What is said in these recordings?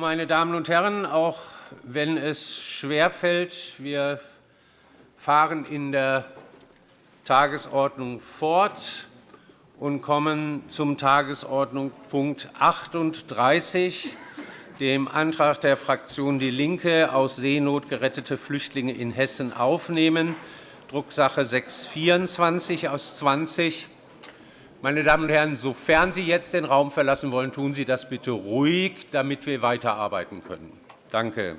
meine Damen und Herren, auch wenn es schwerfällt, wir fahren in der Tagesordnung fort und kommen zum Tagesordnungspunkt 38, dem Antrag der Fraktion DIE LINKE aus Seenot gerettete Flüchtlinge in Hessen aufnehmen, Drucksache 624 aus 20. Meine Damen und Herren, sofern Sie jetzt den Raum verlassen wollen, tun Sie das bitte ruhig, damit wir weiterarbeiten können. Danke.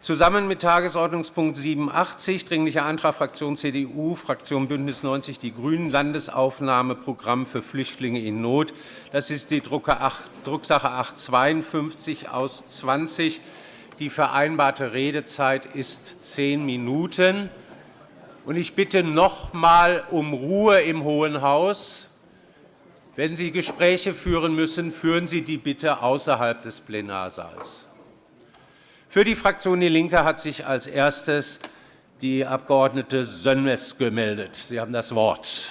Zusammen mit Tagesordnungspunkt 87, Dringlicher Antrag Fraktion CDU, Fraktion BÜNDNIS 90 die GRÜNEN, Landesaufnahmeprogramm für Flüchtlinge in Not. Das ist die Drucksache 852 aus 20. Die vereinbarte Redezeit ist zehn Minuten. Ich bitte noch einmal um Ruhe im Hohen Haus. Wenn Sie Gespräche führen müssen, führen Sie die bitte außerhalb des Plenarsaals. Für die Fraktion DIE LINKE hat sich als erstes die Abg. Sönmez gemeldet. Sie haben das Wort.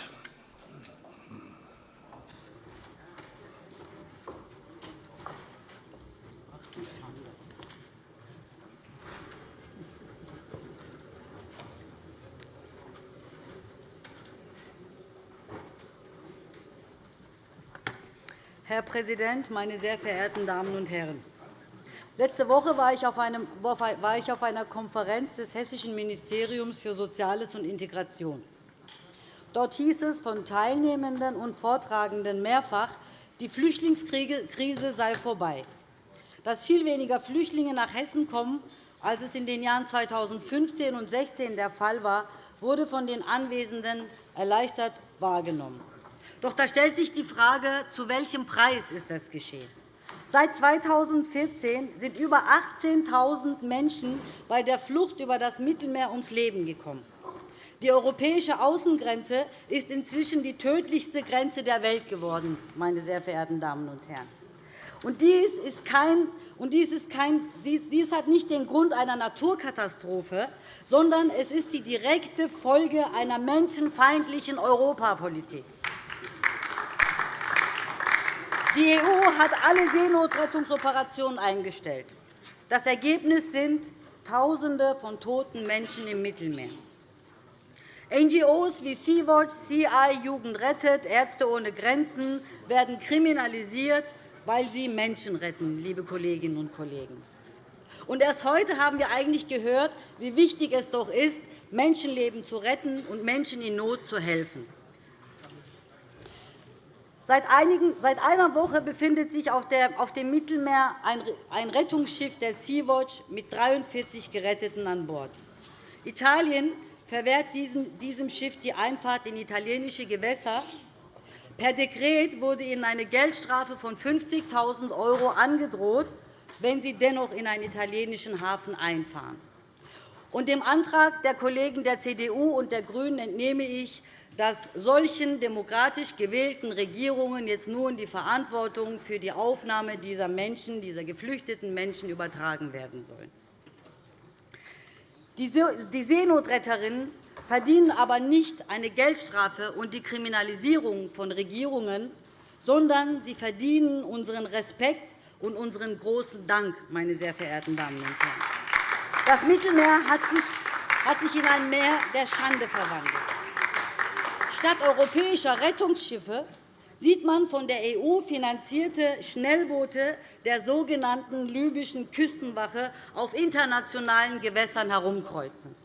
Herr Präsident, meine sehr verehrten Damen und Herren! Letzte Woche war ich auf einer Konferenz des Hessischen Ministeriums für Soziales und Integration. Dort hieß es von Teilnehmenden und Vortragenden mehrfach, die Flüchtlingskrise sei vorbei. Dass viel weniger Flüchtlinge nach Hessen kommen, als es in den Jahren 2015 und 2016 der Fall war, wurde von den Anwesenden erleichtert wahrgenommen. Doch da stellt sich die Frage, zu welchem Preis ist das geschehen? Seit 2014 sind über 18.000 Menschen bei der Flucht über das Mittelmeer ums Leben gekommen. Die europäische Außengrenze ist inzwischen die tödlichste Grenze der Welt geworden, meine sehr verehrten Damen und Herren. Und dies, ist kein, und dies, ist kein, dies hat nicht den Grund einer Naturkatastrophe, sondern es ist die direkte Folge einer menschenfeindlichen Europapolitik. Die EU hat alle Seenotrettungsoperationen eingestellt. Das Ergebnis sind Tausende von toten Menschen im Mittelmeer. NGOs wie Sea-Watch, CI, Jugend rettet, Ärzte ohne Grenzen werden kriminalisiert, weil sie Menschen retten, liebe Kolleginnen und Kollegen. Und erst heute haben wir eigentlich gehört, wie wichtig es doch ist, Menschenleben zu retten und Menschen in Not zu helfen. Seit, einer Woche befindet sich auf dem Mittelmeer ein Rettungsschiff der Sea-Watch mit 43 Geretteten an Bord. Italien verwehrt diesem Schiff die Einfahrt in italienische Gewässer. Per Dekret wurde ihnen eine Geldstrafe von 50.000 € angedroht, wenn sie dennoch in einen italienischen Hafen einfahren. Und dem Antrag der Kollegen der CDU und der GRÜNEN entnehme ich, dass solchen demokratisch gewählten Regierungen jetzt nun die Verantwortung für die Aufnahme dieser Menschen, dieser geflüchteten Menschen übertragen werden soll. Die Seenotretterinnen verdienen aber nicht eine Geldstrafe und die Kriminalisierung von Regierungen, sondern sie verdienen unseren Respekt und unseren großen Dank, meine sehr verehrten Damen und Herren. Das Mittelmeer hat sich in ein Meer der Schande verwandelt. Statt europäischer Rettungsschiffe sieht man von der EU finanzierte Schnellboote der sogenannten libyschen Küstenwache auf internationalen Gewässern herumkreuzen.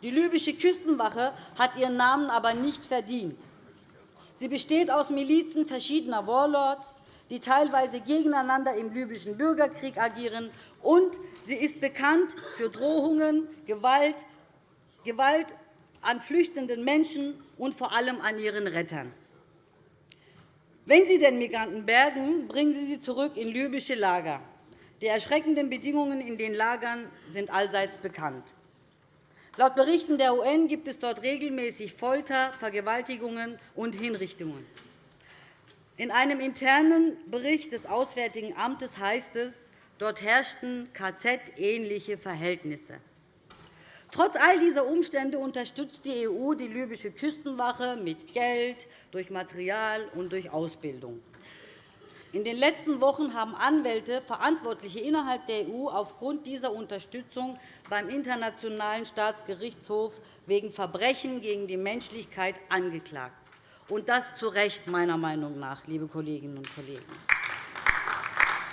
Die libysche Küstenwache hat ihren Namen aber nicht verdient. Sie besteht aus Milizen verschiedener Warlords, die teilweise gegeneinander im libyschen Bürgerkrieg agieren, und sie ist bekannt für Drohungen, Gewalt, Gewalt an flüchtenden Menschen und vor allem an ihren Rettern. Wenn Sie den Migranten bergen, bringen Sie sie zurück in libysche Lager. Die erschreckenden Bedingungen in den Lagern sind allseits bekannt. Laut Berichten der UN gibt es dort regelmäßig Folter, Vergewaltigungen und Hinrichtungen. In einem internen Bericht des Auswärtigen Amtes heißt es, dort herrschten KZ-ähnliche Verhältnisse. Trotz all dieser Umstände unterstützt die EU die libysche Küstenwache mit Geld, durch Material und durch Ausbildung. In den letzten Wochen haben Anwälte Verantwortliche innerhalb der EU aufgrund dieser Unterstützung beim Internationalen Staatsgerichtshof wegen Verbrechen gegen die Menschlichkeit angeklagt. Und das zu Recht, meiner Meinung nach, liebe Kolleginnen und Kollegen.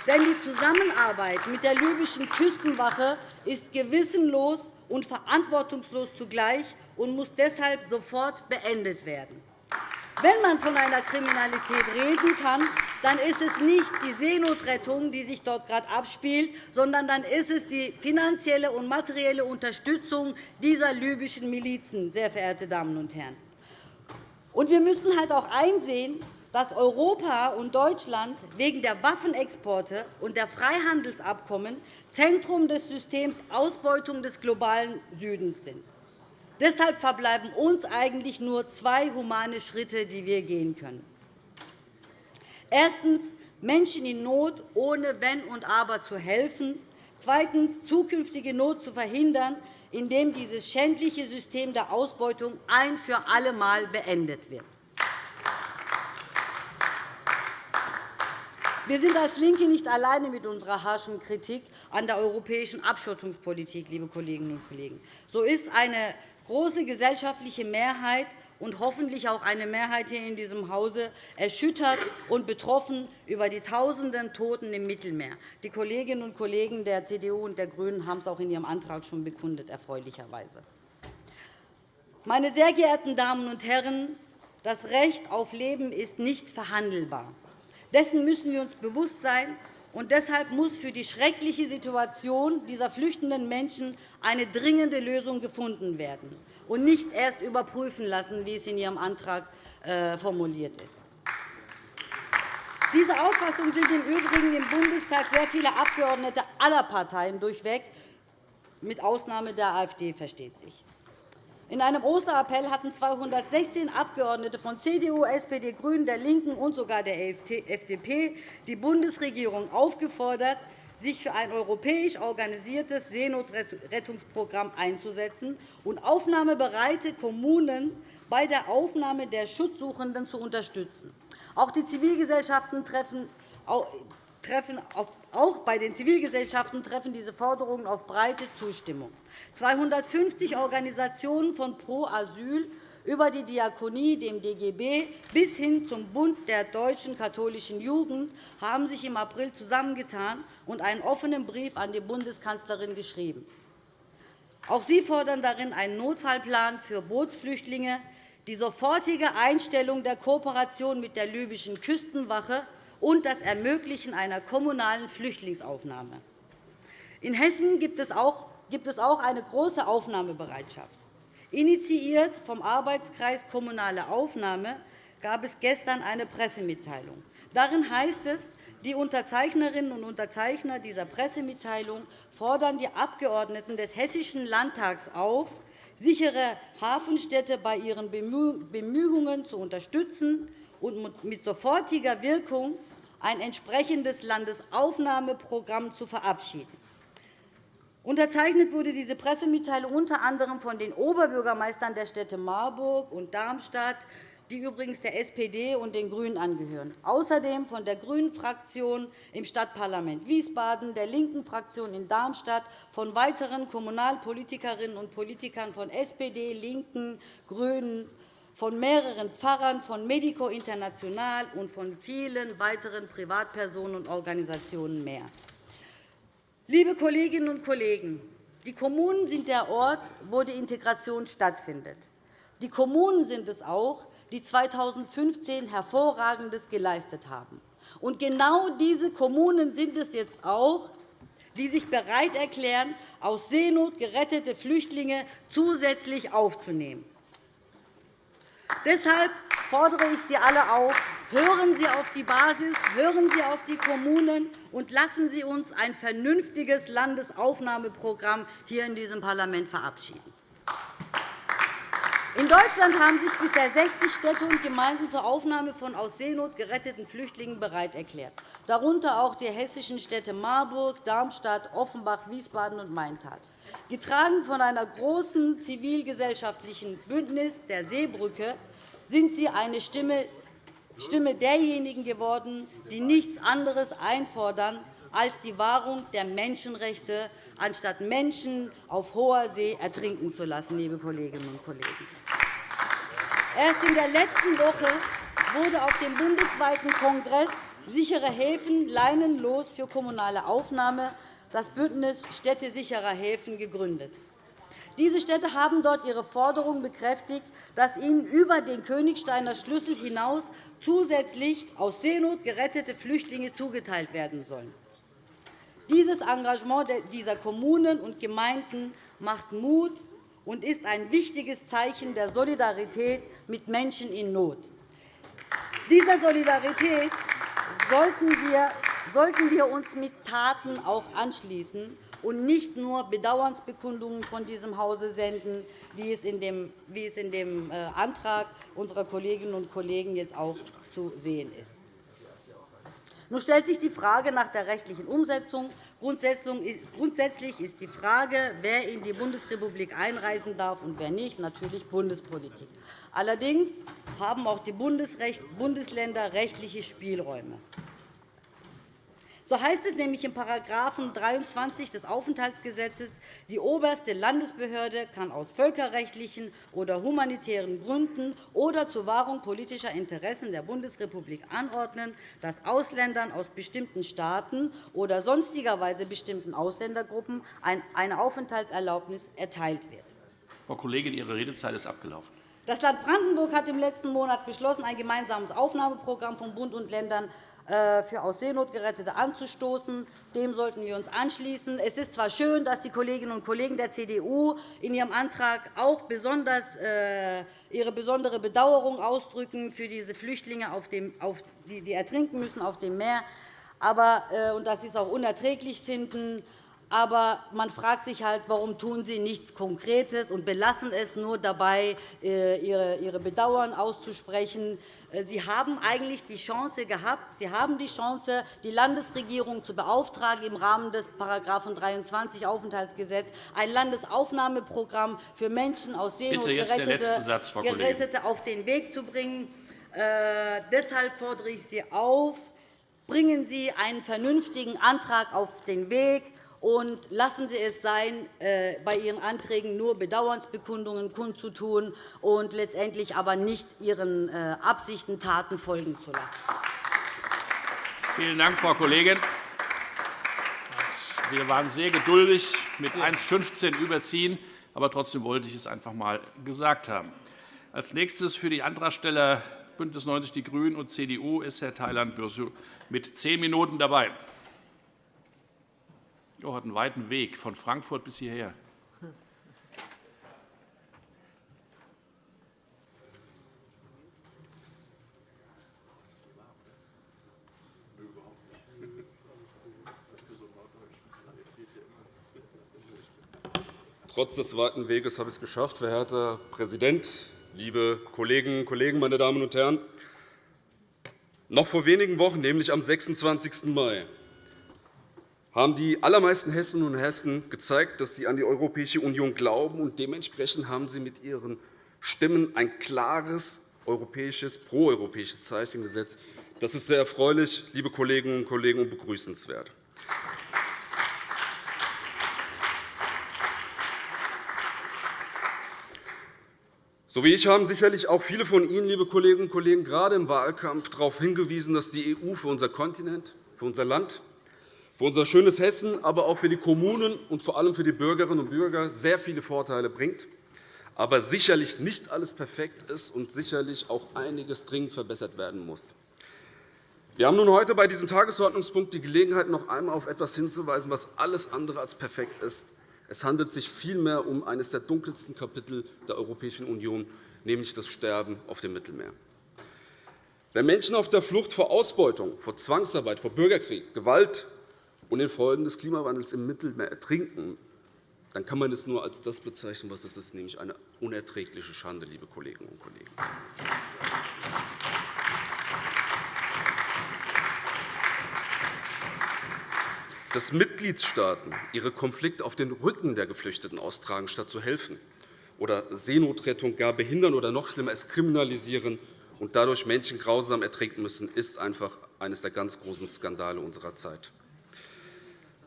Denn die Zusammenarbeit mit der libyschen Küstenwache ist gewissenlos und verantwortungslos zugleich und muss deshalb sofort beendet werden. Wenn man von einer Kriminalität reden kann, dann ist es nicht die Seenotrettung, die sich dort gerade abspielt, sondern dann ist es die finanzielle und materielle Unterstützung dieser libyschen Milizen, sehr verehrte Damen und Herren. Wir müssen halt auch einsehen, dass Europa und Deutschland wegen der Waffenexporte und der Freihandelsabkommen Zentrum des Systems Ausbeutung des globalen Südens sind. Deshalb verbleiben uns eigentlich nur zwei humane Schritte, die wir gehen können. Erstens. Menschen in Not ohne Wenn und Aber zu helfen. Zweitens. Zukünftige Not zu verhindern, indem dieses schändliche System der Ausbeutung ein für alle Mal beendet wird. Wir sind als LINKE nicht alleine mit unserer harschen Kritik an der europäischen Abschottungspolitik, liebe Kolleginnen und Kollegen. So ist eine große gesellschaftliche Mehrheit und hoffentlich auch eine Mehrheit hier in diesem Hause erschüttert und betroffen über die Tausenden Toten im Mittelmeer. Die Kolleginnen und Kollegen der CDU und der GRÜNEN haben es auch in ihrem Antrag schon bekundet, erfreulicherweise. Meine sehr geehrten Damen und Herren, das Recht auf Leben ist nicht verhandelbar. Dessen müssen wir uns bewusst sein. Und deshalb muss für die schreckliche Situation dieser flüchtenden Menschen eine dringende Lösung gefunden werden und nicht erst überprüfen lassen, wie es in Ihrem Antrag äh, formuliert ist. Diese Auffassung sind im Übrigen im Bundestag sehr viele Abgeordnete aller Parteien durchweg, mit Ausnahme der AfD, versteht sich. In einem Osterappell hatten 216 Abgeordnete von CDU, SPD, GRÜNEN, der LINKEN und sogar der FDP die Bundesregierung aufgefordert, sich für ein europäisch organisiertes Seenotrettungsprogramm einzusetzen und aufnahmebereite Kommunen bei der Aufnahme der Schutzsuchenden zu unterstützen. Auch die Zivilgesellschaften treffen auch bei den Zivilgesellschaften treffen diese Forderungen auf breite Zustimmung. 250 Organisationen von Pro Asyl über die Diakonie, dem DGB bis hin zum Bund der deutschen katholischen Jugend haben sich im April zusammengetan und einen offenen Brief an die Bundeskanzlerin geschrieben. Auch sie fordern darin einen Notfallplan für Bootsflüchtlinge, die sofortige Einstellung der Kooperation mit der libyschen Küstenwache und das Ermöglichen einer kommunalen Flüchtlingsaufnahme. In Hessen gibt es auch eine große Aufnahmebereitschaft. Initiiert vom Arbeitskreis Kommunale Aufnahme gab es gestern eine Pressemitteilung. Darin heißt es, die Unterzeichnerinnen und Unterzeichner dieser Pressemitteilung fordern die Abgeordneten des Hessischen Landtags auf, sichere Hafenstädte bei ihren Bemühungen zu unterstützen und mit sofortiger Wirkung ein entsprechendes Landesaufnahmeprogramm zu verabschieden. Unterzeichnet wurde diese Pressemitteilung unter anderem von den Oberbürgermeistern der Städte Marburg und Darmstadt, die übrigens der SPD und den GRÜNEN angehören, außerdem von der GRÜNEN-Fraktion im Stadtparlament Wiesbaden, der linken Fraktion in Darmstadt, von weiteren Kommunalpolitikerinnen und Politikern von SPD, LINKEN, GRÜNEN, von mehreren Pfarrern, von Medico International und von vielen weiteren Privatpersonen und Organisationen mehr. Liebe Kolleginnen und Kollegen, die Kommunen sind der Ort, wo die Integration stattfindet. Die Kommunen sind es auch, die 2015 Hervorragendes geleistet haben. Und genau diese Kommunen sind es jetzt auch, die sich bereit erklären, aus Seenot gerettete Flüchtlinge zusätzlich aufzunehmen. Deshalb fordere ich Sie alle auf, hören Sie auf die Basis, hören Sie auf die Kommunen und lassen Sie uns ein vernünftiges Landesaufnahmeprogramm hier in diesem Parlament verabschieden. In Deutschland haben sich bisher 60 Städte und Gemeinden zur Aufnahme von aus Seenot geretteten Flüchtlingen bereit erklärt, darunter auch die hessischen Städte Marburg, Darmstadt, Offenbach, Wiesbaden und Maintal. Getragen von einer großen zivilgesellschaftlichen Bündnis der Seebrücke sind Sie eine Stimme Stimme derjenigen geworden, die nichts anderes einfordern als die Wahrung der Menschenrechte, anstatt Menschen auf hoher See ertrinken zu lassen. Liebe Kolleginnen und Kollegen. Erst in der letzten Woche wurde auf dem bundesweiten Kongress Sichere Häfen leinenlos für kommunale Aufnahme das Bündnis Städte sicherer Häfen gegründet. Diese Städte haben dort ihre Forderung bekräftigt, dass ihnen über den Königsteiner Schlüssel hinaus zusätzlich aus Seenot gerettete Flüchtlinge zugeteilt werden sollen. Dieses Engagement dieser Kommunen und Gemeinden macht Mut und ist ein wichtiges Zeichen der Solidarität mit Menschen in Not. Dieser Solidarität sollten wir uns mit Taten auch anschließen und nicht nur Bedauernsbekundungen von diesem Hause senden, wie es in dem, wie es in dem äh, Antrag unserer Kolleginnen und Kollegen jetzt auch zu sehen ist. Nun stellt sich die Frage nach der rechtlichen Umsetzung. Grundsätzlich ist die Frage, wer in die Bundesrepublik einreisen darf und wer nicht, natürlich Bundespolitik. Allerdings haben auch die Bundesländer rechtliche Spielräume. So heißt es nämlich in § 23 des Aufenthaltsgesetzes, die oberste Landesbehörde kann aus völkerrechtlichen oder humanitären Gründen oder zur Wahrung politischer Interessen der Bundesrepublik anordnen, dass Ausländern aus bestimmten Staaten oder sonstigerweise bestimmten Ausländergruppen eine Aufenthaltserlaubnis erteilt wird. Frau Kollegin, Ihre Redezeit ist abgelaufen. Das Land Brandenburg hat im letzten Monat beschlossen, ein gemeinsames Aufnahmeprogramm von Bund und Ländern für aus Seenot Gerettete anzustoßen. Dem sollten wir uns anschließen. Es ist zwar schön, dass die Kolleginnen und Kollegen der CDU in ihrem Antrag auch besonders äh, ihre besondere Bedauerung ausdrücken für diese Flüchtlinge, die ertrinken müssen auf dem Meer, aber, äh, und dass sie es auch unerträglich finden. Aber man fragt sich halt, warum tun Sie nichts Konkretes und belassen es nur dabei, Ihre Bedauern auszusprechen. Äh, Sie haben eigentlich die Chance gehabt, Sie haben die Chance, die Landesregierung zu beauftragen, im Rahmen des § 23 Aufenthaltsgesetz ein Landesaufnahmeprogramm für Menschen aus Seenot Gerettete, Satz, Gerettete auf den Weg zu bringen. Äh, deshalb fordere ich Sie auf, bringen Sie einen vernünftigen Antrag auf den Weg, und lassen Sie es sein, äh, bei Ihren Anträgen nur Bedauernsbekundungen kundzutun und letztendlich aber nicht Ihren äh, Absichten Taten folgen zu lassen. Vielen Dank, Frau Kollegin. Wir waren sehr geduldig mit 1,15 überziehen, aber trotzdem wollte ich es einfach einmal gesagt haben. Als nächstes für die Antragsteller BÜNDNIS 90 die GRÜNEN und CDU ist Herr Thailand Bürsü mit zehn Minuten dabei. Jo, hat einen weiten Weg von Frankfurt bis hierher. Trotz des weiten Weges habe ich es geschafft, verehrter Präsident, liebe Kolleginnen und Kollegen, meine Damen und Herren! Noch vor wenigen Wochen, nämlich am 26. Mai, haben die allermeisten Hessinnen und Hessen gezeigt, dass sie an die Europäische Union glauben. und Dementsprechend haben sie mit ihren Stimmen ein klares europäisches, proeuropäisches Zeichen gesetzt. Das ist sehr erfreulich, liebe Kolleginnen und Kollegen, und begrüßenswert. So wie ich haben sicherlich auch viele von Ihnen, liebe Kolleginnen und Kollegen, gerade im Wahlkampf darauf hingewiesen, dass die EU für unser Kontinent, für unser Land für unser schönes Hessen, aber auch für die Kommunen und vor allem für die Bürgerinnen und Bürger sehr viele Vorteile bringt, aber sicherlich nicht alles perfekt ist und sicherlich auch einiges dringend verbessert werden muss. Wir haben nun heute bei diesem Tagesordnungspunkt die Gelegenheit, noch einmal auf etwas hinzuweisen, was alles andere als perfekt ist. Es handelt sich vielmehr um eines der dunkelsten Kapitel der Europäischen Union, nämlich das Sterben auf dem Mittelmeer. Wenn Menschen auf der Flucht vor Ausbeutung, vor Zwangsarbeit, vor Bürgerkrieg, Gewalt, und den Folgen des Klimawandels im Mittelmeer ertrinken, dann kann man es nur als das bezeichnen, was es ist, nämlich eine unerträgliche Schande, liebe Kolleginnen und Kollegen. Dass Mitgliedstaaten ihre Konflikte auf den Rücken der Geflüchteten austragen, statt zu helfen, oder Seenotrettung gar behindern oder noch schlimmer es kriminalisieren und dadurch Menschen grausam ertrinken müssen, ist einfach eines der ganz großen Skandale unserer Zeit.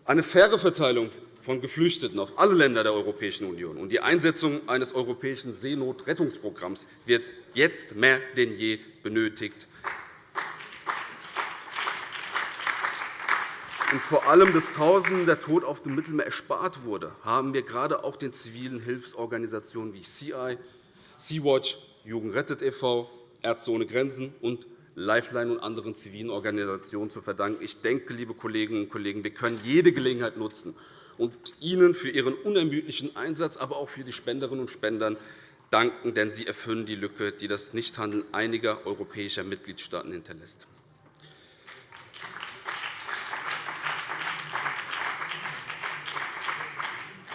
Eine faire Verteilung von Geflüchteten auf alle Länder der Europäischen Union und die Einsetzung eines europäischen Seenotrettungsprogramms wird jetzt mehr denn je benötigt. Und vor allem, dass Tausenden der Tod auf dem Mittelmeer erspart wurde, haben wir gerade auch den zivilen Hilfsorganisationen wie CI, Sea-Watch, Jugend rettet e.V., Ärzte ohne Grenzen und Lifeline und anderen zivilen Organisationen zu verdanken. Ich denke, liebe Kolleginnen und Kollegen, wir können jede Gelegenheit nutzen und Ihnen für Ihren unermüdlichen Einsatz, aber auch für die Spenderinnen und Spender danken, denn Sie erfüllen die Lücke, die das Nichthandeln einiger europäischer Mitgliedstaaten hinterlässt.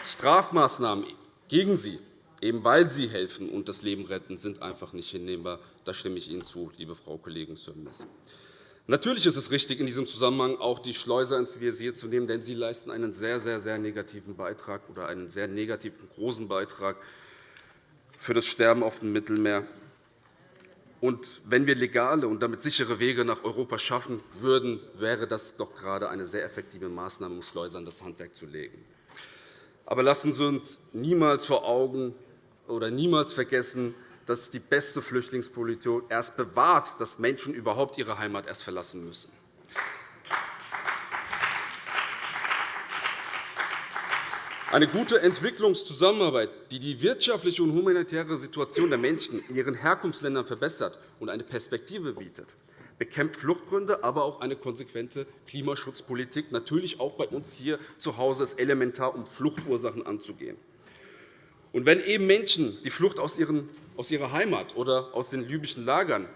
Strafmaßnahmen gegen Sie, eben weil Sie helfen und das Leben retten, sind einfach nicht hinnehmbar. Da stimme ich Ihnen zu, liebe Frau Kollegin Sönmez. Natürlich ist es richtig, in diesem Zusammenhang auch die Schleuser ins Visier zu nehmen, denn sie leisten einen sehr, sehr, sehr negativen Beitrag oder einen sehr negativen, großen Beitrag für das Sterben auf dem Mittelmeer. Und wenn wir legale und damit sichere Wege nach Europa schaffen würden, wäre das doch gerade eine sehr effektive Maßnahme, um Schleusern das Handwerk zu legen. Aber lassen Sie uns niemals vor Augen oder niemals vergessen, dass die beste Flüchtlingspolitik erst bewahrt, dass Menschen überhaupt ihre Heimat erst verlassen müssen. Eine gute Entwicklungszusammenarbeit, die die wirtschaftliche und humanitäre Situation der Menschen in ihren Herkunftsländern verbessert und eine Perspektive bietet, bekämpft Fluchtgründe, aber auch eine konsequente Klimaschutzpolitik, natürlich auch bei uns hier zu Hause, ist elementar, um Fluchtursachen anzugehen. Und wenn eben Menschen die Flucht aus, ihrer Heimat oder aus den libyschen Lagern,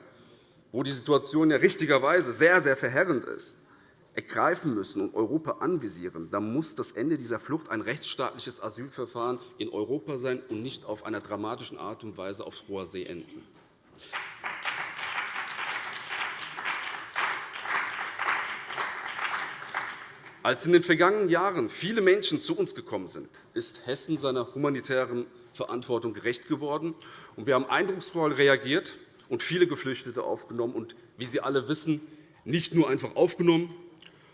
wo die Situation ja richtigerweise sehr, sehr verheerend ist, ergreifen müssen und Europa anvisieren, dann muss das Ende dieser Flucht ein rechtsstaatliches Asylverfahren in Europa sein und nicht auf einer dramatischen Art und Weise auf hoher See enden. Als in den vergangenen Jahren viele Menschen zu uns gekommen sind, ist Hessen seiner humanitären Verantwortung gerecht geworden. Wir haben eindrucksvoll reagiert und viele Geflüchtete aufgenommen und, wie Sie alle wissen, nicht nur einfach aufgenommen,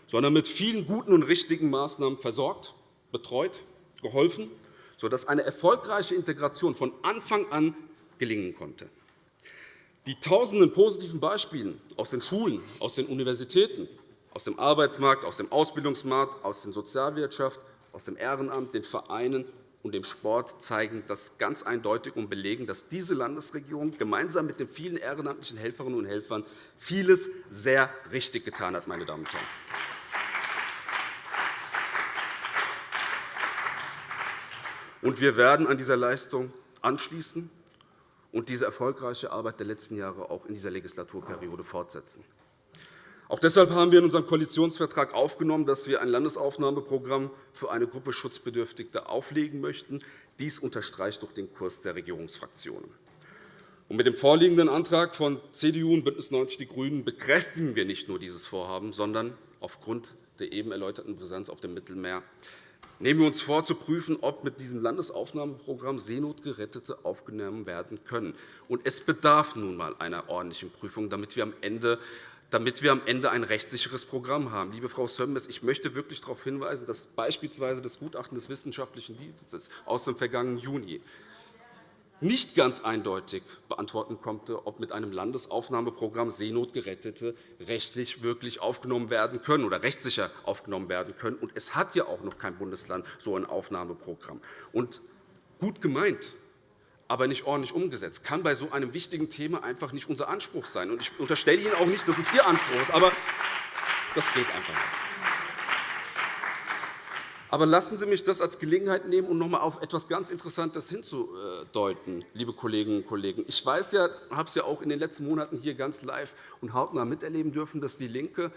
sondern mit vielen guten und richtigen Maßnahmen versorgt, betreut, geholfen, sodass eine erfolgreiche Integration von Anfang an gelingen konnte. Die tausenden positiven Beispiele aus den Schulen, aus den Universitäten, aus dem Arbeitsmarkt, aus dem Ausbildungsmarkt, aus der Sozialwirtschaft, aus dem Ehrenamt, den Vereinen und dem Sport zeigen das ganz eindeutig und belegen, dass diese Landesregierung gemeinsam mit den vielen ehrenamtlichen Helferinnen und Helfern vieles sehr richtig getan hat. Meine Damen und Herren. Und wir werden an dieser Leistung anschließen und diese erfolgreiche Arbeit der letzten Jahre auch in dieser Legislaturperiode fortsetzen. Auch deshalb haben wir in unserem Koalitionsvertrag aufgenommen, dass wir ein Landesaufnahmeprogramm für eine Gruppe Schutzbedürftiger auflegen möchten. Dies unterstreicht doch den Kurs der Regierungsfraktionen. mit dem vorliegenden Antrag von CDU und BÜNDNIS 90 die GRÜNEN bekräftigen wir nicht nur dieses Vorhaben, sondern aufgrund der eben erläuterten Präsenz auf dem Mittelmeer nehmen wir uns vor, zu prüfen, ob mit diesem Landesaufnahmeprogramm Seenotgerettete aufgenommen werden können. es bedarf nun einmal einer ordentlichen Prüfung, damit wir am Ende damit wir am Ende ein rechtssicheres Programm haben. Liebe Frau Sönmez, ich möchte wirklich darauf hinweisen, dass beispielsweise das Gutachten des Wissenschaftlichen Dienstes aus dem vergangenen Juni nicht ganz eindeutig beantworten konnte, ob mit einem Landesaufnahmeprogramm Seenotgerettete rechtlich wirklich aufgenommen werden können oder rechtssicher aufgenommen werden können. Und es hat ja auch noch kein Bundesland so ein Aufnahmeprogramm. Und gut gemeint, aber nicht ordentlich umgesetzt. kann bei so einem wichtigen Thema einfach nicht unser Anspruch sein. Ich unterstelle Ihnen auch nicht, dass es Ihr Anspruch ist, aber das geht einfach nicht. Aber lassen Sie mich das als Gelegenheit nehmen, um noch einmal auf etwas ganz Interessantes hinzudeuten, liebe Kolleginnen und Kollegen. Ich weiß ja, habe es ja auch in den letzten Monaten hier ganz live und hautnah miterleben dürfen, dass DIE LINKE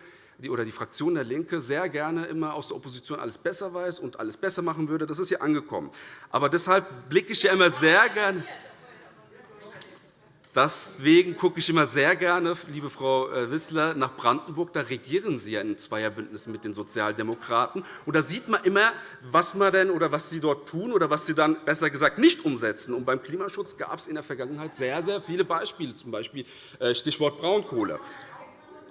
oder die Fraktion der LINKE sehr gerne immer aus der Opposition alles besser weiß und alles besser machen würde. Das ist hier angekommen. Aber deshalb blicke ich ja immer sehr gerne Deswegen gucke ich immer sehr gerne, liebe Frau äh, Wissler, nach Brandenburg. Da regieren Sie ja in Zweierbündnissen mit den Sozialdemokraten. Und da sieht man immer, was man denn oder was Sie dort tun oder was Sie dann besser gesagt nicht umsetzen. Und beim Klimaschutz gab es in der Vergangenheit sehr, sehr viele Beispiele, z. B. Äh, Stichwort Braunkohle.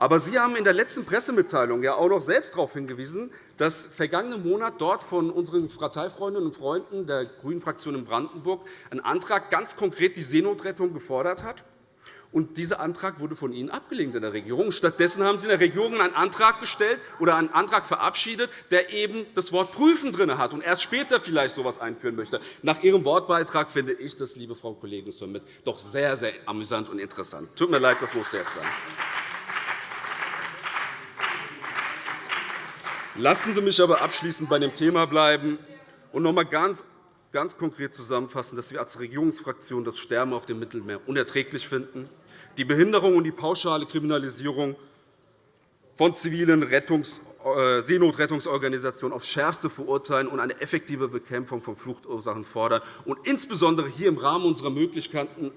Aber Sie haben in der letzten Pressemitteilung ja auch noch selbst darauf hingewiesen, dass vergangenen Monat dort von unseren Parteifreundinnen und Freunden der Grünen-Fraktion in Brandenburg ein Antrag ganz konkret die Seenotrettung gefordert hat. Und dieser Antrag wurde von Ihnen abgelehnt in der Regierung. Stattdessen haben Sie in der Regierung einen Antrag gestellt oder einen Antrag verabschiedet, der eben das Wort prüfen drin hat und erst später vielleicht so etwas einführen möchte. Nach Ihrem Wortbeitrag finde ich das, liebe Frau Kollegin Sommes, doch sehr, sehr amüsant und interessant. Tut mir leid, das musste jetzt sein. Lassen Sie mich aber abschließend bei dem Thema bleiben und noch einmal ganz, ganz konkret zusammenfassen, dass wir als Regierungsfraktion das Sterben auf dem Mittelmeer unerträglich finden, die Behinderung und die pauschale Kriminalisierung von zivilen Rettungs Seenotrettungsorganisationen aufs Schärfste verurteilen und eine effektive Bekämpfung von Fluchtursachen fordern und insbesondere hier im Rahmen unserer Möglichkeiten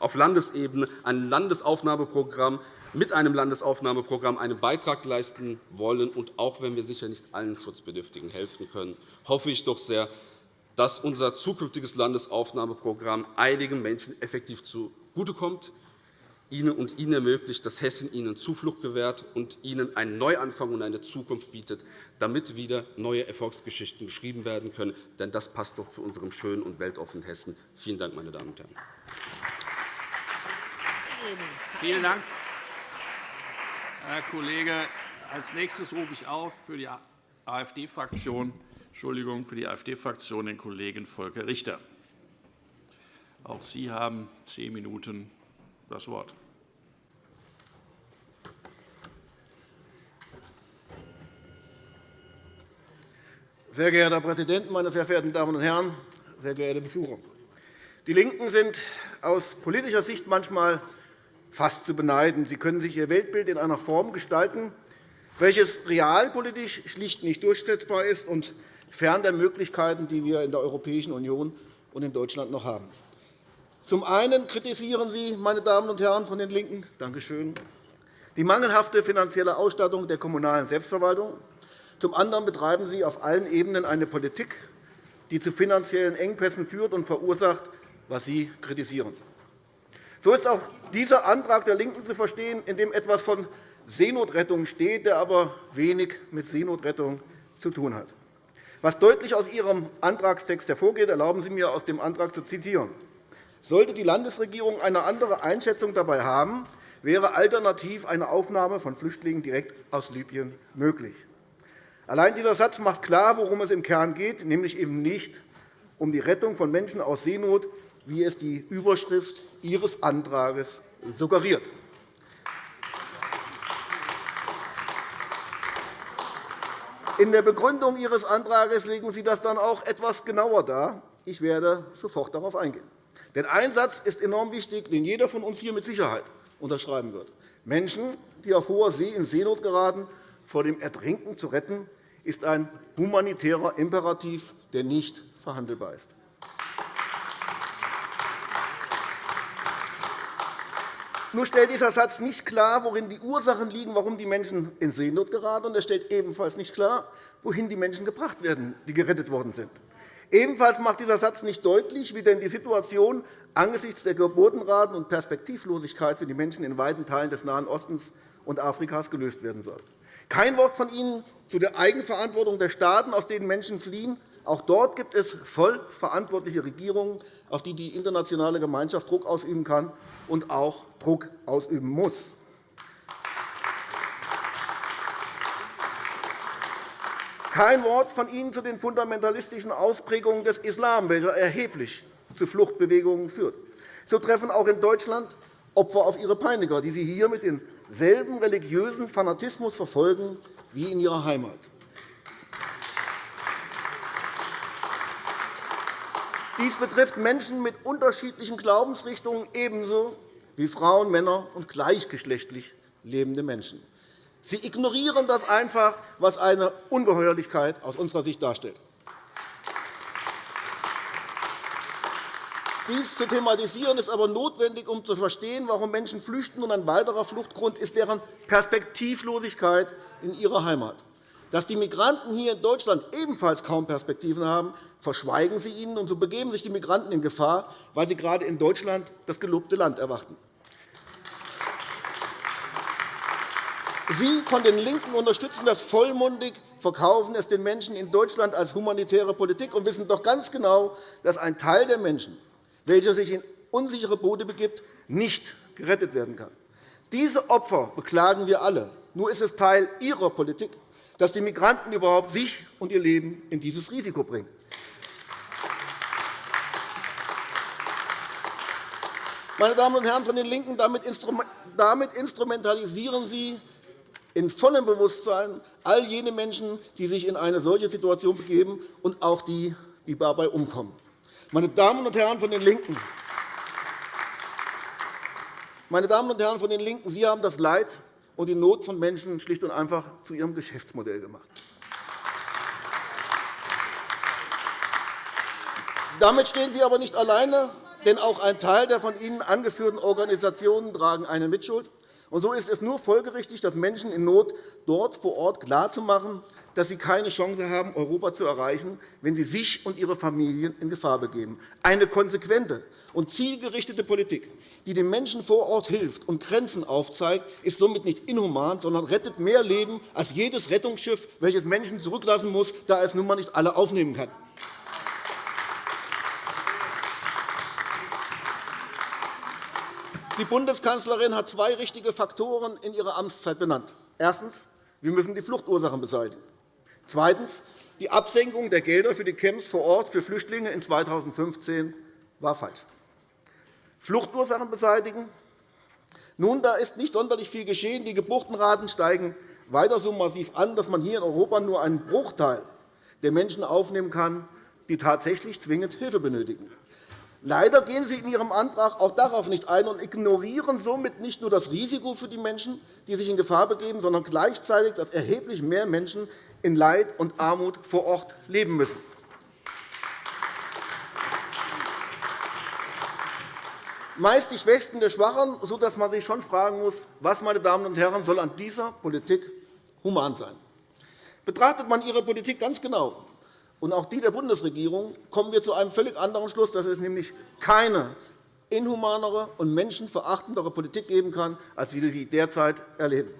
auf Landesebene ein Landesaufnahmeprogramm mit einem Landesaufnahmeprogramm einen Beitrag leisten wollen. Und auch wenn wir sicher nicht allen Schutzbedürftigen helfen können, hoffe ich doch sehr, dass unser zukünftiges Landesaufnahmeprogramm einigen Menschen effektiv zugutekommt, Ihnen und Ihnen ermöglicht, dass Hessen Ihnen Zuflucht gewährt und Ihnen einen Neuanfang und eine Zukunft bietet, damit wieder neue Erfolgsgeschichten geschrieben werden können. Denn das passt doch zu unserem schönen und weltoffenen Hessen. Vielen Dank, meine Damen und Herren. Vielen Dank, Herr Kollege. Als nächstes rufe ich auf für die AfD-Fraktion Entschuldigung, für die AfD-Fraktion den Kollegen Volker Richter. Auch Sie haben zehn Minuten das Wort. Sehr geehrter Herr Präsident, meine sehr verehrten Damen und Herren, sehr geehrte Besucher! Die LINKEN sind aus politischer Sicht manchmal fast zu beneiden. Sie können sich ihr Weltbild in einer Form gestalten, welches realpolitisch schlicht nicht durchsetzbar ist und fern der Möglichkeiten, die wir in der Europäischen Union und in Deutschland noch haben. Zum einen kritisieren Sie, meine Damen und Herren von den LINKEN, danke schön, die mangelhafte finanzielle Ausstattung der kommunalen Selbstverwaltung. Zum anderen betreiben Sie auf allen Ebenen eine Politik, die zu finanziellen Engpässen führt und verursacht, was Sie kritisieren. So ist auch dieser Antrag der LINKEN zu verstehen, in dem etwas von Seenotrettung steht, der aber wenig mit Seenotrettung zu tun hat. Was deutlich aus Ihrem Antragstext hervorgeht, erlauben Sie mir, aus dem Antrag zu zitieren. Sollte die Landesregierung eine andere Einschätzung dabei haben, wäre alternativ eine Aufnahme von Flüchtlingen direkt aus Libyen möglich. Allein dieser Satz macht klar, worum es im Kern geht, nämlich eben nicht um die Rettung von Menschen aus Seenot, wie es die Überschrift Ihres Antrags suggeriert. In der Begründung Ihres Antrags legen Sie das dann auch etwas genauer dar. Ich werde sofort darauf eingehen. Denn ein Satz ist enorm wichtig, den jeder von uns hier mit Sicherheit unterschreiben wird. Menschen, die auf hoher See in Seenot geraten, vor dem Ertrinken zu retten, ist ein humanitärer Imperativ, der nicht verhandelbar ist. Nur stellt dieser Satz nicht klar, worin die Ursachen liegen, warum die Menschen in Seenot geraten. Und er stellt ebenfalls nicht klar, wohin die Menschen gebracht werden, die gerettet worden sind. Ebenfalls macht dieser Satz nicht deutlich, wie denn die Situation angesichts der Geburtenraten und Perspektivlosigkeit für die Menschen in weiten Teilen des Nahen Ostens und Afrikas gelöst werden soll. Kein Wort von Ihnen zu der Eigenverantwortung der Staaten, aus denen Menschen fliehen. Auch dort gibt es voll verantwortliche Regierungen, auf die die internationale Gemeinschaft Druck ausüben kann und auch Druck ausüben muss. Kein Wort von Ihnen zu den fundamentalistischen Ausprägungen des Islam, welcher erheblich zu Fluchtbewegungen führt. So treffen auch in Deutschland Opfer auf ihre Peiniger, die sie hier mit demselben religiösen Fanatismus verfolgen wie in ihrer Heimat. Dies betrifft Menschen mit unterschiedlichen Glaubensrichtungen ebenso wie Frauen, Männer und gleichgeschlechtlich lebende Menschen. Sie ignorieren das einfach, was eine Ungeheuerlichkeit aus unserer Sicht darstellt. Dies zu thematisieren ist aber notwendig, um zu verstehen, warum Menschen flüchten. Und ein weiterer Fluchtgrund ist deren Perspektivlosigkeit in ihrer Heimat. Dass die Migranten hier in Deutschland ebenfalls kaum Perspektiven haben, verschweigen sie ihnen, und so begeben sich die Migranten in Gefahr, weil sie gerade in Deutschland das gelobte Land erwarten. Sie von den LINKEN unterstützen das vollmundig, verkaufen es den Menschen in Deutschland als humanitäre Politik und wissen doch ganz genau, dass ein Teil der Menschen, welcher sich in unsichere Boote begibt, nicht gerettet werden kann. Diese Opfer beklagen wir alle. Nur ist es Teil Ihrer Politik, dass die Migranten überhaupt sich und ihr Leben in dieses Risiko bringen. Meine Damen und Herren von den LINKEN, damit instrumentalisieren Sie in vollem Bewusstsein all jene Menschen, die sich in eine solche Situation begeben, und auch die, die dabei umkommen. Meine Damen und Herren von den LINKEN, meine Damen und Herren von den LINKEN, Sie haben das Leid und die Not von Menschen schlicht und einfach zu Ihrem Geschäftsmodell gemacht. Damit stehen Sie aber nicht alleine, denn auch ein Teil der von Ihnen angeführten Organisationen tragen eine Mitschuld. Und so ist es nur folgerichtig, dass Menschen in Not dort vor Ort klarzumachen, dass sie keine Chance haben, Europa zu erreichen, wenn sie sich und ihre Familien in Gefahr begeben. Eine konsequente und zielgerichtete Politik, die den Menschen vor Ort hilft und Grenzen aufzeigt, ist somit nicht inhuman, sondern rettet mehr Leben als jedes Rettungsschiff, welches Menschen zurücklassen muss, da es nun einmal nicht alle aufnehmen kann. Die Bundeskanzlerin hat zwei richtige Faktoren in ihrer Amtszeit benannt. Erstens. Wir müssen die Fluchtursachen beseitigen. Zweitens. Die Absenkung der Gelder für die Camps vor Ort für Flüchtlinge in 2015 war falsch. Fluchtursachen beseitigen. Nun, da ist nicht sonderlich viel geschehen. Die Geburtenraten steigen weiter so massiv an, dass man hier in Europa nur einen Bruchteil der Menschen aufnehmen kann, die tatsächlich zwingend Hilfe benötigen. Leider gehen Sie in Ihrem Antrag auch darauf nicht ein und ignorieren somit nicht nur das Risiko für die Menschen, die sich in Gefahr begeben, sondern gleichzeitig, dass erheblich mehr Menschen in Leid und Armut vor Ort leben müssen. meist die Schwächsten der Schwachen, sodass man sich schon fragen muss, was, meine Damen und Herren, soll an dieser Politik human sein. Betrachtet man Ihre Politik ganz genau, und auch die der Bundesregierung, kommen wir zu einem völlig anderen Schluss, dass es nämlich keine inhumanere und menschenverachtendere Politik geben kann, als wir sie derzeit erleben.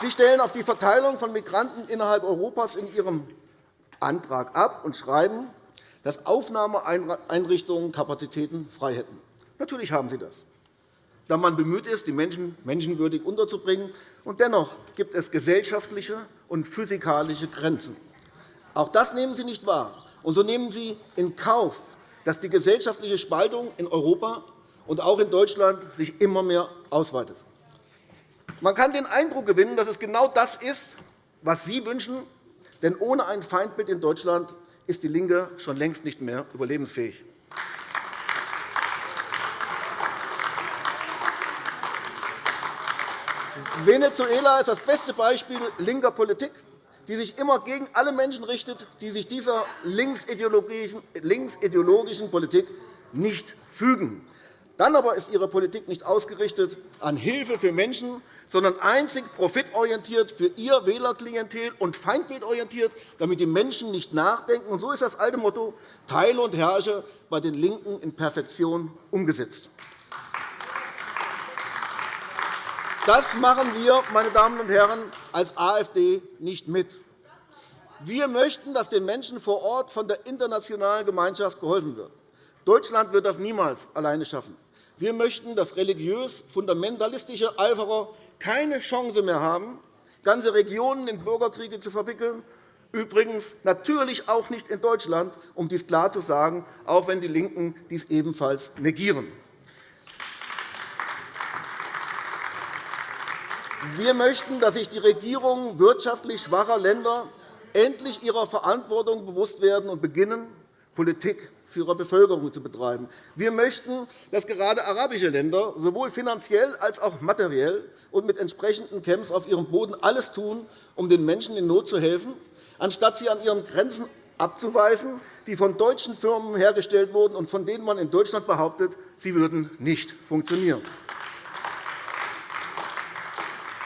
Sie stellen auf die Verteilung von Migranten innerhalb Europas in Ihrem Antrag ab und schreiben, dass Aufnahmeeinrichtungen Kapazitäten frei hätten. Natürlich haben sie das, da man bemüht ist, die Menschen menschenwürdig unterzubringen. Und dennoch gibt es gesellschaftliche und physikalische Grenzen. Auch das nehmen Sie nicht wahr. Und so nehmen Sie in Kauf, dass die gesellschaftliche Spaltung in Europa und auch in Deutschland sich immer mehr ausweitet. Man kann den Eindruck gewinnen, dass es genau das ist, was Sie wünschen, denn ohne ein Feindbild in Deutschland ist DIE LINKE schon längst nicht mehr überlebensfähig. Venezuela ist das beste Beispiel linker Politik, die sich immer gegen alle Menschen richtet, die sich dieser linksideologischen Politik nicht fügen. Dann aber ist Ihre Politik nicht ausgerichtet an Hilfe für Menschen, sondern einzig profitorientiert für Ihr Wählerklientel und feindbildorientiert, damit die Menschen nicht nachdenken. Und so ist das alte Motto Teile und herrsche bei den LINKEN in Perfektion umgesetzt. Das machen wir, meine Damen und Herren, als AfD nicht mit. Wir möchten, dass den Menschen vor Ort von der internationalen Gemeinschaft geholfen wird. Deutschland wird das niemals alleine schaffen. Wir möchten, dass religiös-fundamentalistische Eiferer keine Chance mehr haben, ganze Regionen in Bürgerkriege zu verwickeln. Übrigens natürlich auch nicht in Deutschland, um dies klar zu sagen, auch wenn die LINKEN dies ebenfalls negieren. Wir möchten, dass sich die Regierungen wirtschaftlich schwacher Länder endlich ihrer Verantwortung bewusst werden und beginnen, Politik für ihre Bevölkerung zu betreiben. Wir möchten, dass gerade arabische Länder sowohl finanziell als auch materiell und mit entsprechenden Camps auf ihrem Boden alles tun, um den Menschen in Not zu helfen, anstatt sie an ihren Grenzen abzuweisen, die von deutschen Firmen hergestellt wurden und von denen man in Deutschland behauptet, sie würden nicht funktionieren.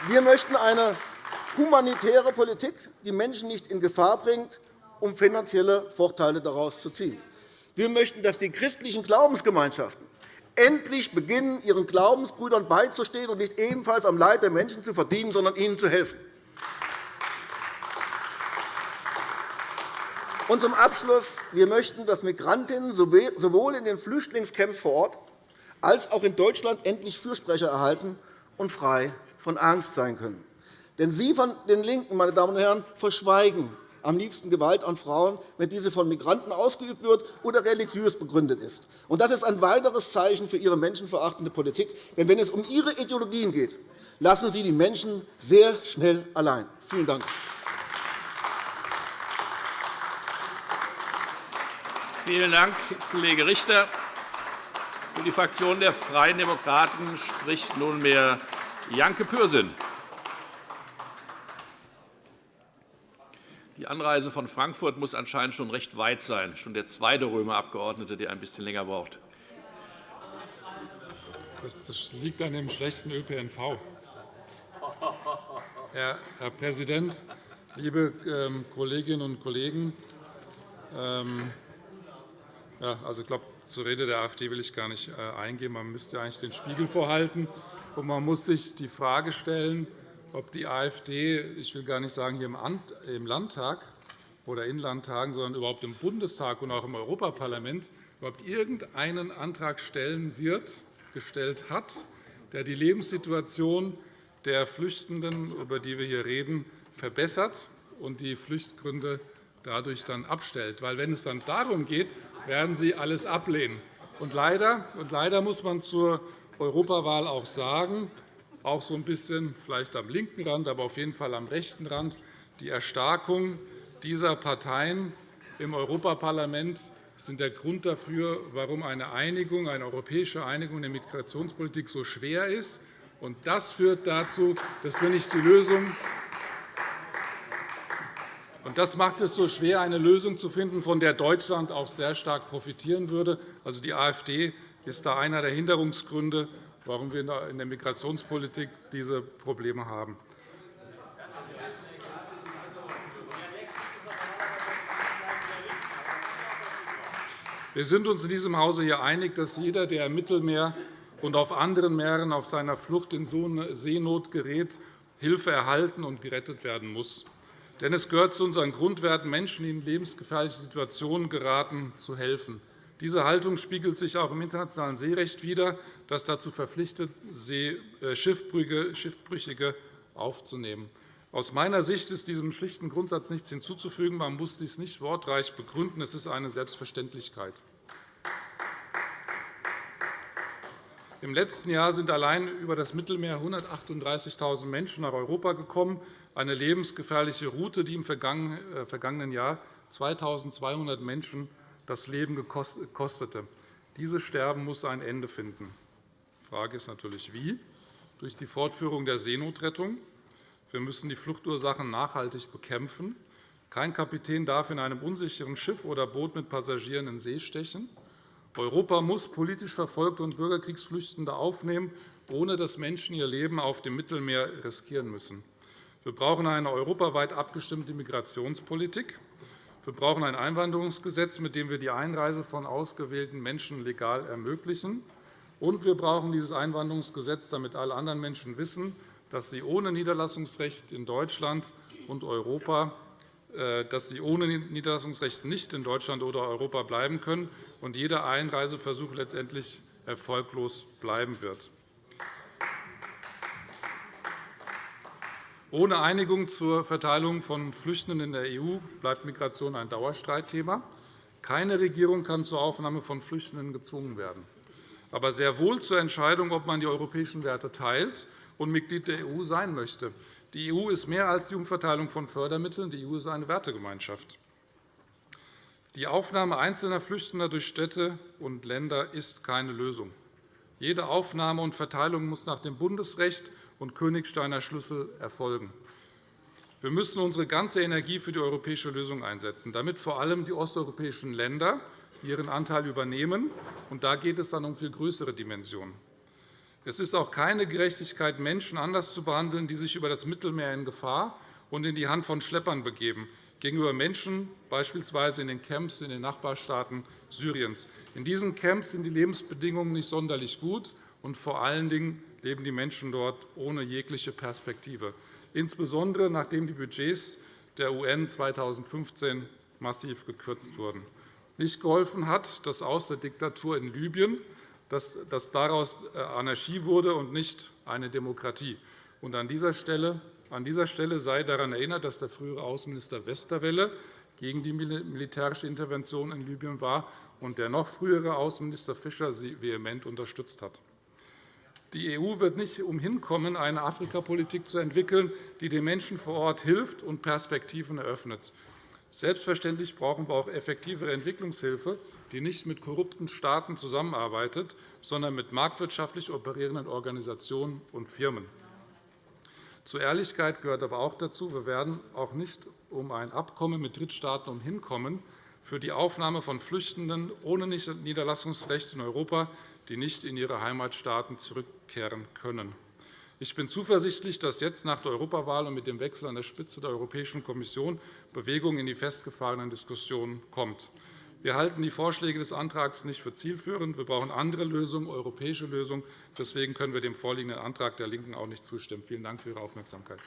Wir möchten eine humanitäre Politik, die Menschen nicht in Gefahr bringt, um finanzielle Vorteile daraus zu ziehen. Wir möchten, dass die christlichen Glaubensgemeinschaften endlich beginnen, ihren Glaubensbrüdern beizustehen und nicht ebenfalls am Leid der Menschen zu verdienen, sondern ihnen zu helfen. Und zum Abschluss. Wir möchten, dass Migrantinnen sowohl in den Flüchtlingscamps vor Ort als auch in Deutschland endlich Fürsprecher erhalten und frei von Angst sein können. Denn Sie von den LINKEN, meine Damen und Herren, verschweigen am liebsten Gewalt an Frauen, wenn diese von Migranten ausgeübt wird oder religiös begründet ist. Das ist ein weiteres Zeichen für Ihre menschenverachtende Politik. Denn wenn es um Ihre Ideologien geht, lassen Sie die Menschen sehr schnell allein. Vielen Dank. Vielen Dank, Kollege Richter. Für die Fraktion der Freien Demokraten spricht nunmehr Janke Pürsün. Die Anreise von Frankfurt muss anscheinend schon recht weit sein. Schon der zweite Römerabgeordnete, der ein bisschen länger braucht. Das liegt an dem schlechten ÖPNV. Herr Präsident, liebe ähm, Kolleginnen und Kollegen! Ähm, also ich glaube, zur Rede der AfD will ich gar nicht äh, eingehen. Man müsste eigentlich den Spiegel vorhalten, und man muss sich die Frage stellen, ob die AfD, ich will gar nicht sagen hier im Landtag oder in Landtagen, sondern überhaupt im Bundestag und auch im Europaparlament überhaupt irgendeinen Antrag stellen wird, gestellt hat, der die Lebenssituation der Flüchtenden, über die wir hier reden, verbessert und die Fluchtgründe dadurch dann abstellt. Weil, wenn es dann darum geht, werden Sie alles ablehnen. Und leider, und leider muss man zur Europawahl auch sagen, auch so ein bisschen vielleicht am linken Rand, aber auf jeden Fall am rechten Rand, die Erstarkung dieser Parteien im Europaparlament sind der Grund dafür, warum eine Einigung, eine europäische Einigung in der Migrationspolitik so schwer ist. Und das führt dazu, dass wir nicht die Lösung das macht es so schwer, eine Lösung zu finden, von der Deutschland auch sehr stark profitieren würde. Also die AfD ist da einer der Hinderungsgründe, warum wir in der Migrationspolitik diese Probleme haben. Wir sind uns in diesem Hause hier einig, dass jeder, der im Mittelmeer und auf anderen Meeren auf seiner Flucht in Seenot gerät, Hilfe erhalten und gerettet werden muss. Denn es gehört zu unseren Grundwerten, Menschen, die in lebensgefährliche Situationen geraten, zu helfen. Diese Haltung spiegelt sich auch im internationalen Seerecht wider, das dazu verpflichtet, äh, Schiffbrüchige aufzunehmen. Aus meiner Sicht ist diesem schlichten Grundsatz nichts hinzuzufügen. Man muss dies nicht wortreich begründen. Es ist eine Selbstverständlichkeit. Im letzten Jahr sind allein über das Mittelmeer 138.000 Menschen nach Europa gekommen eine lebensgefährliche Route, die im äh, vergangenen Jahr 2.200 Menschen das Leben kostete. Dieses Sterben muss ein Ende finden. Die Frage ist natürlich, wie? Durch die Fortführung der Seenotrettung. Wir müssen die Fluchtursachen nachhaltig bekämpfen. Kein Kapitän darf in einem unsicheren Schiff oder Boot mit Passagieren in See stechen. Europa muss politisch Verfolgte und Bürgerkriegsflüchtende aufnehmen, ohne dass Menschen ihr Leben auf dem Mittelmeer riskieren müssen. Wir brauchen eine europaweit abgestimmte Migrationspolitik. Wir brauchen ein Einwanderungsgesetz, mit dem wir die Einreise von ausgewählten Menschen legal ermöglichen. Und wir brauchen dieses Einwanderungsgesetz, damit alle anderen Menschen wissen, dass sie ohne Niederlassungsrecht in Deutschland und Europa äh, dass sie ohne Niederlassungsrecht nicht in Deutschland oder Europa bleiben können und jeder Einreiseversuch letztendlich erfolglos bleiben wird. Ohne Einigung zur Verteilung von Flüchtenden in der EU bleibt Migration ein Dauerstreitthema. Keine Regierung kann zur Aufnahme von Flüchtenden gezwungen werden, aber sehr wohl zur Entscheidung, ob man die europäischen Werte teilt und Mitglied der EU sein möchte. Die EU ist mehr als die Umverteilung von Fördermitteln. Die EU ist eine Wertegemeinschaft. Die Aufnahme einzelner Flüchtender durch Städte und Länder ist keine Lösung. Jede Aufnahme und Verteilung muss nach dem Bundesrecht und Königsteiner Schlüssel erfolgen. Wir müssen unsere ganze Energie für die europäische Lösung einsetzen, damit vor allem die osteuropäischen Länder ihren Anteil übernehmen. Und da geht es dann um viel größere Dimensionen. Es ist auch keine Gerechtigkeit, Menschen anders zu behandeln, die sich über das Mittelmeer in Gefahr und in die Hand von Schleppern begeben, gegenüber Menschen beispielsweise in den Camps in den Nachbarstaaten Syriens. In diesen Camps sind die Lebensbedingungen nicht sonderlich gut, und vor allen Dingen leben die Menschen dort ohne jegliche Perspektive, insbesondere nachdem die Budgets der UN 2015 massiv gekürzt wurden. Nicht geholfen hat das Aus der Diktatur in Libyen, dass, dass daraus äh, Anarchie wurde und nicht eine Demokratie. Und an dieser Stelle an dieser Stelle sei daran erinnert, dass der frühere Außenminister Westerwelle gegen die militärische Intervention in Libyen war und der noch frühere Außenminister Fischer sie vehement unterstützt hat. Die EU wird nicht umhin eine Afrikapolitik zu entwickeln, die den Menschen vor Ort hilft und Perspektiven eröffnet. Selbstverständlich brauchen wir auch effektivere Entwicklungshilfe, die nicht mit korrupten Staaten zusammenarbeitet, sondern mit marktwirtschaftlich operierenden Organisationen und Firmen. Zur Ehrlichkeit gehört aber auch dazu, wir werden auch nicht um ein Abkommen mit Drittstaaten umhinkommen für die Aufnahme von Flüchtenden ohne Niederlassungsrecht in Europa, die nicht in ihre Heimatstaaten zurückkehren können. Ich bin zuversichtlich, dass jetzt nach der Europawahl und mit dem Wechsel an der Spitze der Europäischen Kommission Bewegung in die festgefahrenen Diskussionen kommt. Wir halten die Vorschläge des Antrags nicht für zielführend. Wir brauchen andere Lösungen, europäische Lösungen. Deswegen können wir dem vorliegenden Antrag der LINKEN auch nicht zustimmen. Vielen Dank für Ihre Aufmerksamkeit.